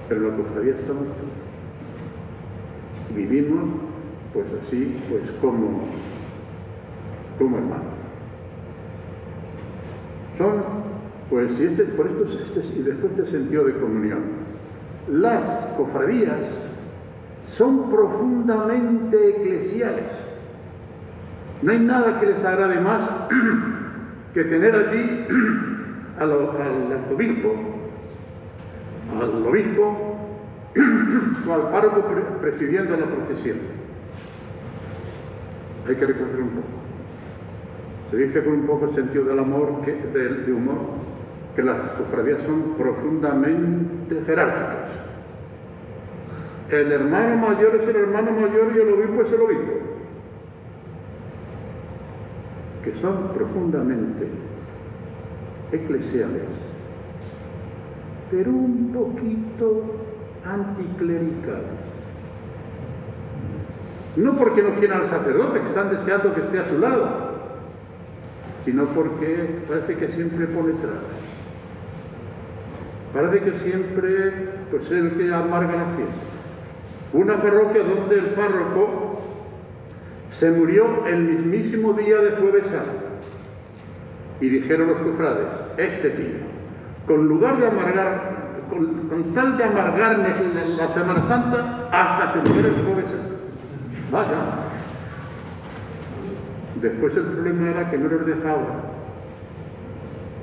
Pero en la cofradía estamos todos. Vivimos pues así, pues como, como hermanos. Son pues y este, por esto este, y después este sentido de comunión. Las cofradías son profundamente eclesiales. No hay nada que les agrade más <clears throat> que tener allí <clears throat> al, al arzobispo, al obispo al párroco presidiendo la procesión. Hay que reconocer un poco. Se dice con un poco sentido del amor, que, de humor, que las cofradías son profundamente jerárquicas. El hermano mayor es el hermano mayor y el obispo es el obispo. Que son profundamente eclesiales, pero un poquito anticlericales. No porque no quieran al sacerdote, que están deseando que esté a su lado, sino porque parece que siempre pone trabas. Parece que siempre pues, es el que amarga la fiesta. Una parroquia donde el párroco se murió el mismísimo día de Jueves Santo. Y dijeron los cofrades, este tío, con lugar de amargar, con, tal de amargarme la, Semana Santa, hasta se muere el Jueves Santo. Vaya. Después el problema era que no les dejaba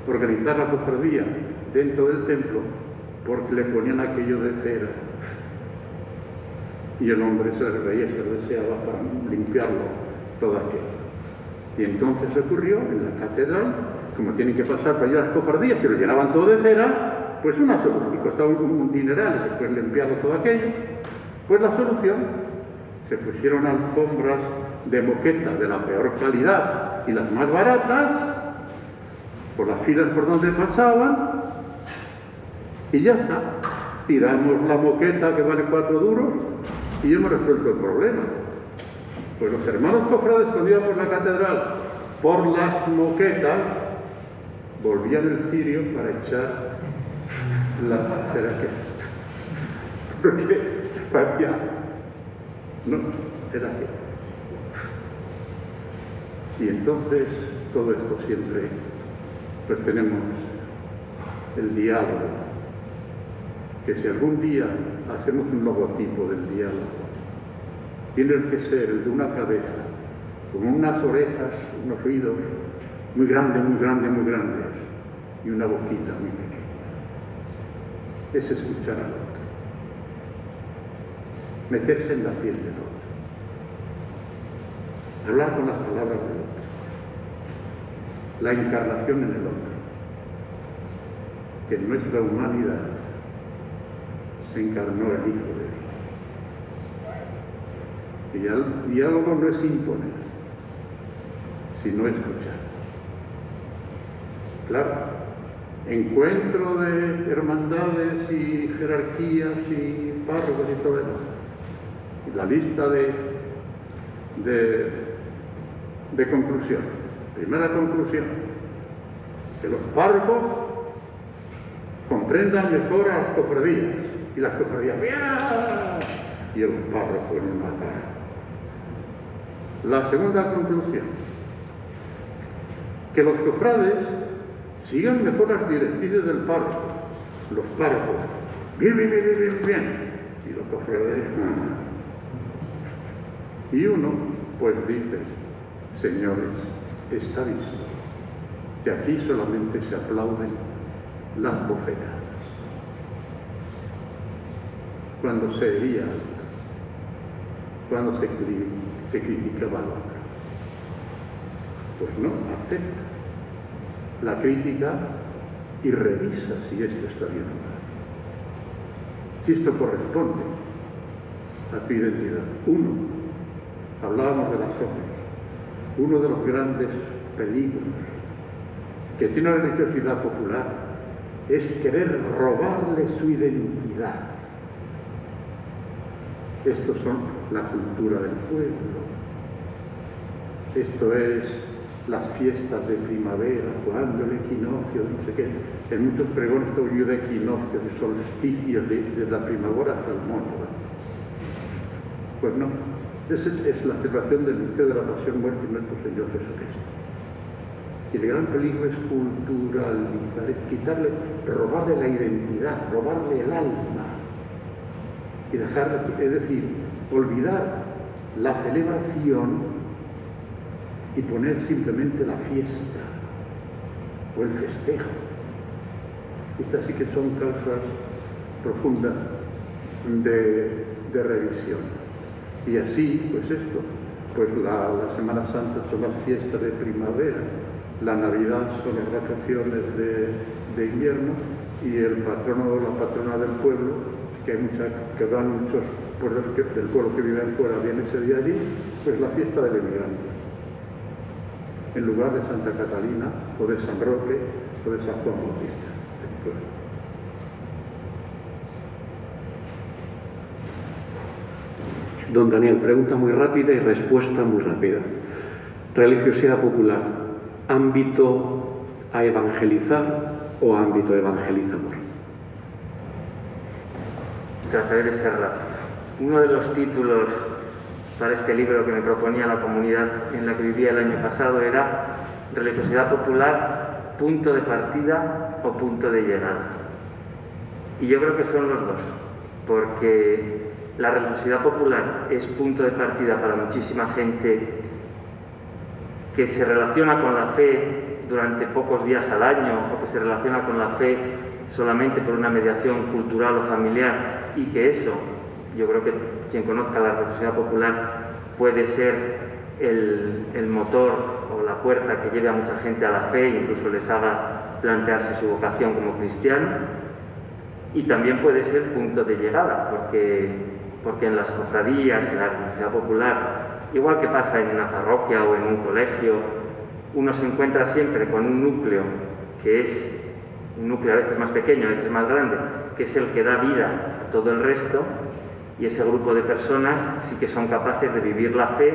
organizar la cofradía dentro del templo porque le ponían aquello de cera. Y el hombre se reía, se deseaba para limpiarlo todo aquello. Y entonces ocurrió en la catedral, como tienen que pasar para allá las cofradías, que lo llenaban todo de cera, pues una solución, y costaba un dineral después limpiarlo todo aquello, pues la solución, se pusieron alfombras de moqueta de la peor calidad y las más baratas, por las filas por donde pasaban, y ya está. Tiramos la moqueta que vale cuatro duros y hemos resuelto el problema. Pues los hermanos cofrades iban por la catedral, por las moquetas, volvían el cirio para echar la cera que porque parecía no era que y entonces todo esto siempre pues tenemos el diálogo que si algún día hacemos un logotipo del diálogo, tiene que ser el de una cabeza, con unas orejas, unos oídos muy grandes, muy grandes, muy grandes, y una boquita muy pequeña. Es escuchar al otro, meterse en la piel del otro, hablar con las palabras del otro, la encarnación en el hombre, que en nuestra humanidad se encarnó el Hijo de Dios. Y el diálogo no es imponer, sino escuchar. Claro, encuentro de hermandades y jerarquías y párrocos y todo eso. La lista de, de, conclusión. Primera conclusión, que los párrocos comprendan mejor a las cofradías y las cofradías, y el párroco en una. La segunda conclusión, que los cofrades sigan mejor las directrices del párroco, los párrocos, bien, bien, bien, bien, bien, y los cofrades, y uno, pues dice, señores, está visto que aquí solamente se aplauden las bofetas cuando se hería cuando se, se criticaba. Pues no, acepta la crítica y revisa si esto está bien o mal. Si esto corresponde a tu identidad. Uno, hablábamos de las obras, uno de los grandes peligros que tiene la religiosidad popular es querer robarle su identidad estos son la cultura del pueblo. Esto es las fiestas de primavera, cuando el equinoccio, no sé qué. En muchos pregones yo de equinoccio, de solsticio, de, la primavera hasta el mono. Pues no, es, es la celebración del misterio de la pasión, muerte y nuestro Señor Jesucristo. Y el gran peligro es culturalizar, quitarle, robarle la identidad, robarle el alma y dejar, es decir, olvidar la celebración y poner simplemente la fiesta o el festejo. Estas sí que son causas profundas de, revisión. Y así, pues esto, pues la, Semana Santa son las fiestas de primavera, la Navidad son las vacaciones de, de invierno y el patrono o la patrona del pueblo que, hay que van muchos pueblos del pueblo que viven fuera, viene ese día allí, pues la fiesta del emigrante. En lugar de Santa Catalina o de San Roque o de San Juan Bautista. Don Daniel, pregunta muy rápida y respuesta muy rápida. Religiosidad popular, ámbito a evangelizar o ámbito evangelizador. Trataré de ser. Uno de los títulos para este libro que me proponía la comunidad en la que vivía el año pasado era Religiosidad popular, punto de partida o punto de llegada. Y yo creo que son los dos, porque la religiosidad popular es punto de partida para muchísima gente que se relaciona con la fe durante pocos días al año o que se relaciona con la fe solamente por una mediación cultural o familiar y que eso, yo creo que quien conozca la religiosidad popular puede ser el, motor o la puerta que lleve a mucha gente a la fe incluso les haga plantearse su vocación como cristiano. Y también puede ser punto de llegada porque, porque en las cofradías, en la religiosidad popular Igual que pasa en una parroquia o en un colegio, uno se encuentra siempre con un núcleo que es un núcleo a veces más pequeño, a veces más grande, que es el que da vida a todo el resto, y ese grupo de personas sí que son capaces de vivir la fe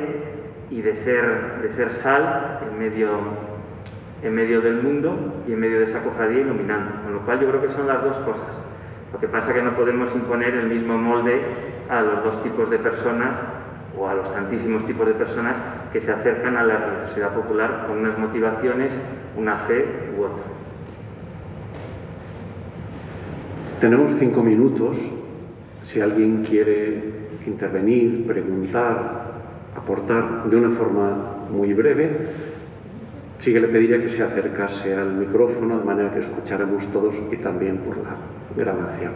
y de ser, de ser sal en medio, en medio del mundo y en medio de esa cofradía iluminando. Con lo cual yo creo que son las dos cosas. Lo que pasa es que no podemos imponer el mismo molde a los dos tipos de personas o a los tantísimos tipos de personas que se acercan a la religiosidad popular con unas motivaciones, una fe u otra. Tenemos cinco minutos. Si alguien quiere intervenir, preguntar, aportar de una forma muy breve, sí que le pediría que se acercase al micrófono de manera que escucháramos todos y también por la grabación.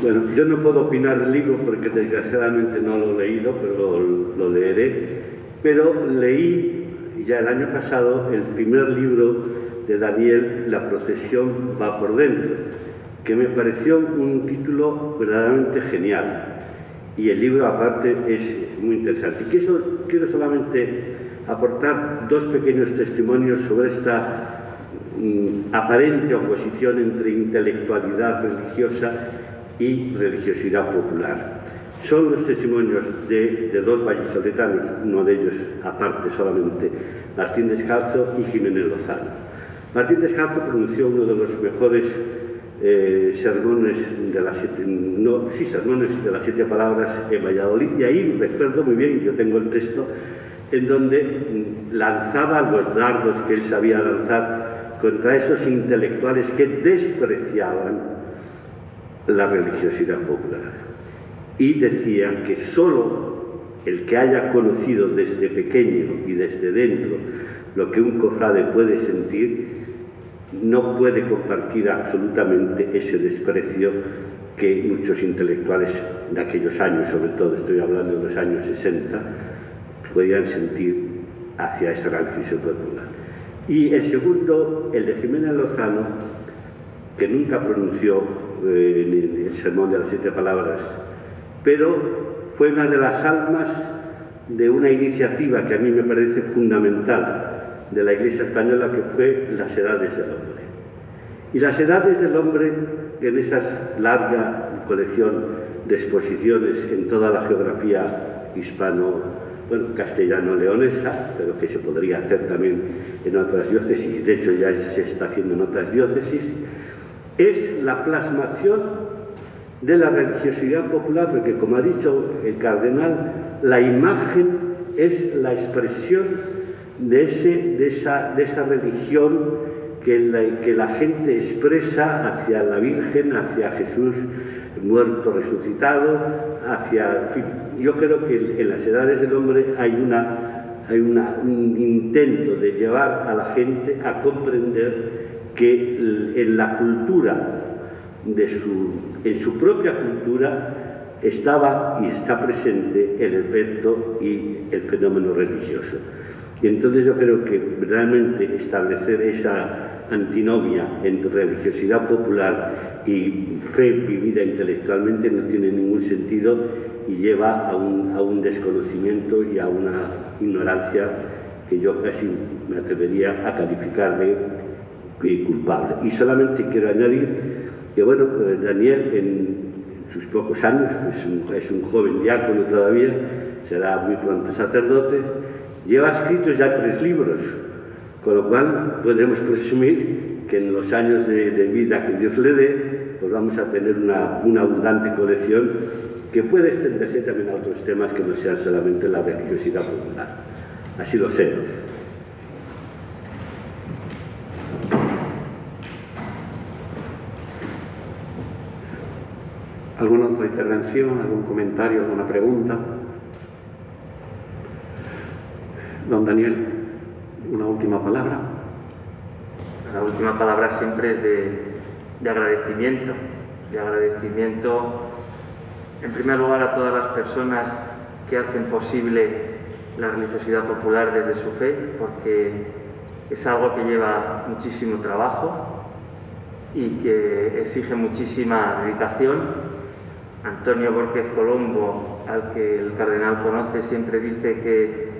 Bueno, yo no puedo opinar del libro porque desgraciadamente no lo he leído, pero lo, leeré. Pero leí ya el año pasado el primer libro de Daniel, La procesión va por dentro, que me pareció un título verdaderamente genial. Y el libro aparte es muy interesante. Y quiero solamente aportar dos pequeños testimonios sobre esta mm, aparente oposición entre intelectualidad religiosa y religiosidad popular. Son los testimonios de, dos vallisoletanos, uno de ellos aparte solamente, Martín Descalzo y Jiménez Lozano. Martín Descalzo pronunció uno de los mejores eh, sermones de las siete, sermones de las siete palabras en Valladolid, y ahí recuerdo muy bien, yo tengo el texto, en donde lanzaba los dardos que él sabía lanzar contra esos intelectuales que despreciaban la religiosidad popular. Y decía que sólo el que haya conocido desde pequeño y desde dentro lo que un cofrade puede sentir, no puede compartir absolutamente ese desprecio que muchos intelectuales de aquellos años, sobre todo estoy hablando de los años 60, podían sentir hacia esa religiosidad popular. Y el segundo, el de Jiménez Lozano, que nunca pronunció eh, el sermón de las siete palabras, pero fue una de las almas de una iniciativa que a mí me parece fundamental de la Iglesia Española, que fue las edades del hombre. Y las edades del hombre, en esa larga colección de exposiciones en toda la geografía hispano, bueno, castellano-leonesa, pero que se podría hacer también en otras diócesis, de hecho ya se está haciendo en otras diócesis, es la plasmación de la religiosidad popular, porque como ha dicho el cardenal, la imagen es la expresión de, ese, de, esa, de esa religión que la, gente expresa hacia la Virgen, hacia Jesús muerto, resucitado, hacia... yo creo que en las edades del hombre hay, una, hay una, un intento de llevar a la gente a comprender que en la cultura, de su, en su propia cultura, estaba y está presente el efecto y el fenómeno religioso. Y entonces yo creo que realmente establecer esa antinomia entre religiosidad popular y fe vivida intelectualmente no tiene ningún sentido y lleva a un, a un desconocimiento y a una ignorancia que yo casi me atrevería a calificar de culpable. Y solamente quiero añadir que bueno, eh, Daniel en sus pocos años, es un, es un joven diácono todavía, será muy pronto sacerdote, lleva escritos ya tres libros, con lo cual podemos presumir que en los años de, vida que Dios le dé, pues vamos a tener una, una abundante colección que puede extenderse también a otros temas que no sean solamente la religiosidad popular. Así lo sé. ¿Alguna otra intervención, algún comentario, alguna pregunta? Don Daniel, una última palabra. La última palabra siempre es de, de agradecimiento, de agradecimiento en primer lugar a todas las personas que hacen posible la religiosidad popular desde su fe, porque es algo que lleva muchísimo trabajo y que exige muchísima dedicación Antonio Borges Colombo, al que el cardenal conoce, siempre dice que,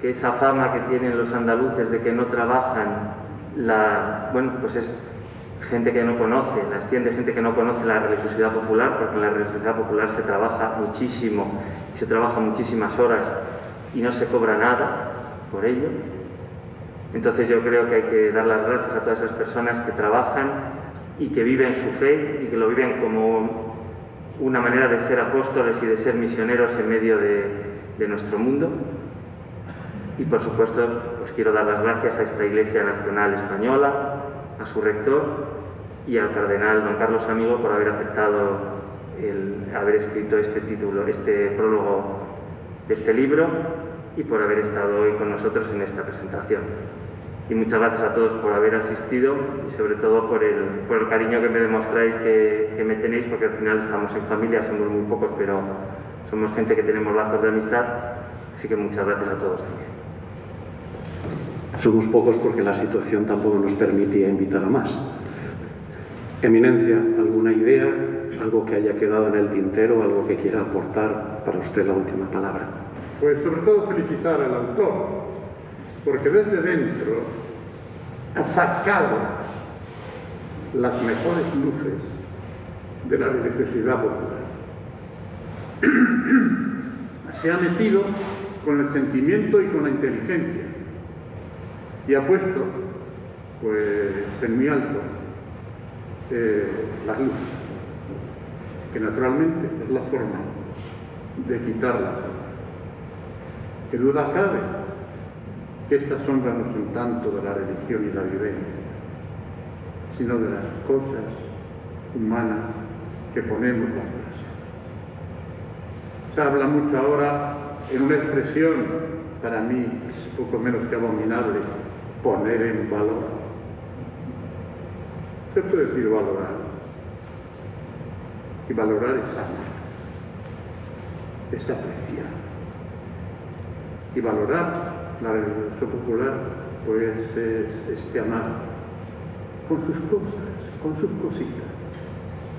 que, esa fama que tienen los andaluces de que no trabajan, la, bueno, pues es gente que no conoce, la extiende gente que no conoce la religiosidad popular, porque en la religiosidad popular se trabaja muchísimo, se trabaja muchísimas horas y no se cobra nada por ello. Entonces yo creo que hay que dar las gracias a todas esas personas que trabajan y que viven su fe y que lo viven como una manera de ser apóstoles y de ser misioneros en medio de, de nuestro mundo. Y por supuesto, pues quiero dar las gracias a esta Iglesia Nacional Española, a su rector y al cardenal don Carlos Amigo por haber aceptado el haber escrito este título, este prólogo de este libro y por haber estado hoy con nosotros en esta presentación y muchas gracias a todos por haber asistido y sobre todo por el, por el cariño que me demostráis, que, que, me tenéis, porque al final estamos en familia, somos muy pocos, pero somos gente que tenemos lazos de amistad, así que muchas gracias a todos también. Somos pocos porque la situación tampoco nos permitía invitar a más. Eminencia, ¿alguna idea, algo que haya quedado en el tintero, algo que quiera aportar para usted la última palabra? Pues sobre todo felicitar al autor, porque desde dentro ha sacado las mejores luces de la religiosidad popular. Se ha metido con el sentimiento y con la inteligencia y ha puesto pues, en muy alto eh, las luces, que naturalmente es la forma de quitar la sombra. Que duda cabe que estas sombras no son tanto de la religión y la vivencia, sino de las cosas humanas que ponemos las brasas. Se habla mucho ahora en una expresión, para mí poco menos que abominable, poner en valor. Se puede decir valorar. Y valorar es amar, es apreciar. Y valorar la religiosidad popular pues es este amar con sus cosas, con sus cositas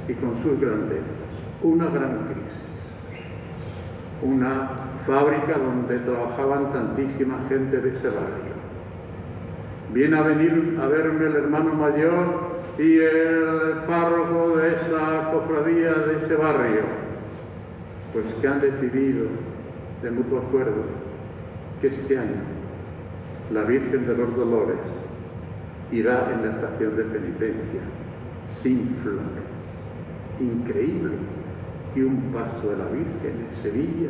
y con sus grandezas. Una gran crisis, una fábrica donde trabajaban tantísima gente de ese barrio. Viene a venir a verme el hermano mayor y el párroco de esa cofradía de ese barrio, pues que han decidido de mutuo acuerdo que este año la Virgen de los Dolores irá en la estación de penitencia sin flor. Increíble que un paso de la Virgen en Sevilla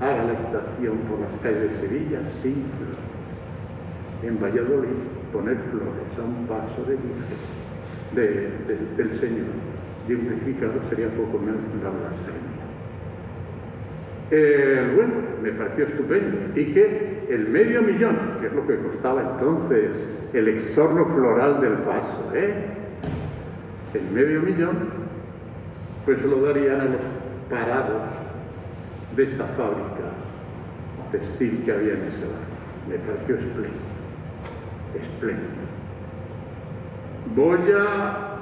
haga la estación por las calles de Sevilla sin flores. En Valladolid poner flores a un paso de Virgen de, de, del Señor crucificado sería poco menos una blasfemia. Eh, bueno, me pareció estupendo. Y que el medio millón, que es lo que costaba entonces el exorno floral del paso, ¿eh? el medio millón, pues lo darían a los parados de esta fábrica textil que había en ese barrio. Me pareció espléndido, espléndido. Voy a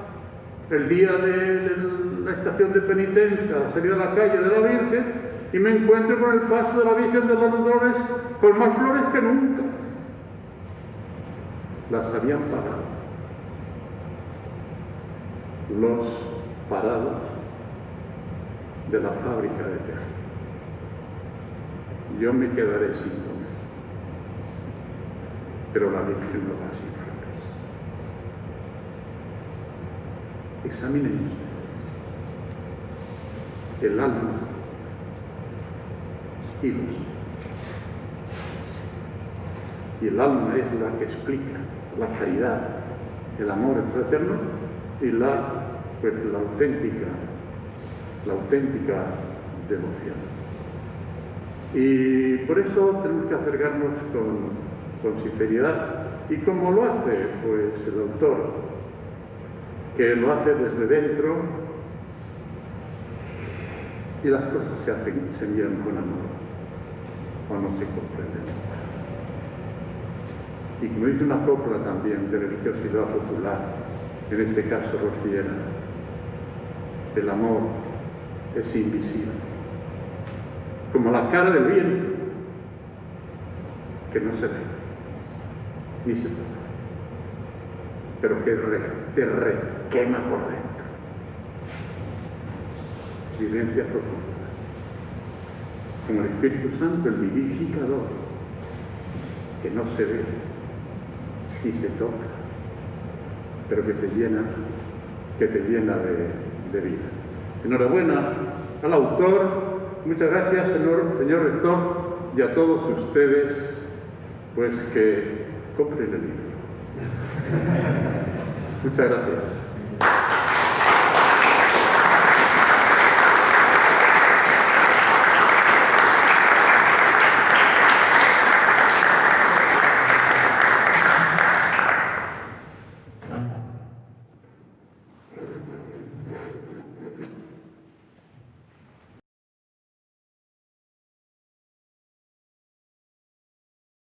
el día de la estación de penitencia, a la salida de la calle de la Virgen, y me encuentro con el paso de la Virgen de los Dolores con más flores que nunca. Las habían pagado. los parados de la fábrica de tejido. Yo me quedaré sin comer, pero la Virgen no va sin flores. Examinen el alma y los y el alma es la que explica la caridad, el amor fraterno y la, pues, la auténtica, la auténtica devoción. Y por eso tenemos que acercarnos con, con sinceridad. ¿Y cómo lo hace? Pues el autor, que lo hace desde dentro y las cosas se hacen, se envían con amor o no se comprenden y como dice una copla también de religiosidad popular, en este caso rociera, el amor es invisible, como la cara del viento, que no se ve, toca, pero que te requema por dentro. Vivencia profunda, como el Espíritu Santo, el vivificador, que no se ve, y se toca, pero que te llena, que te llena de, vida. Enhorabuena al autor, muchas gracias señor, señor rector y a todos ustedes, pues que compren el libro. Muchas gracias.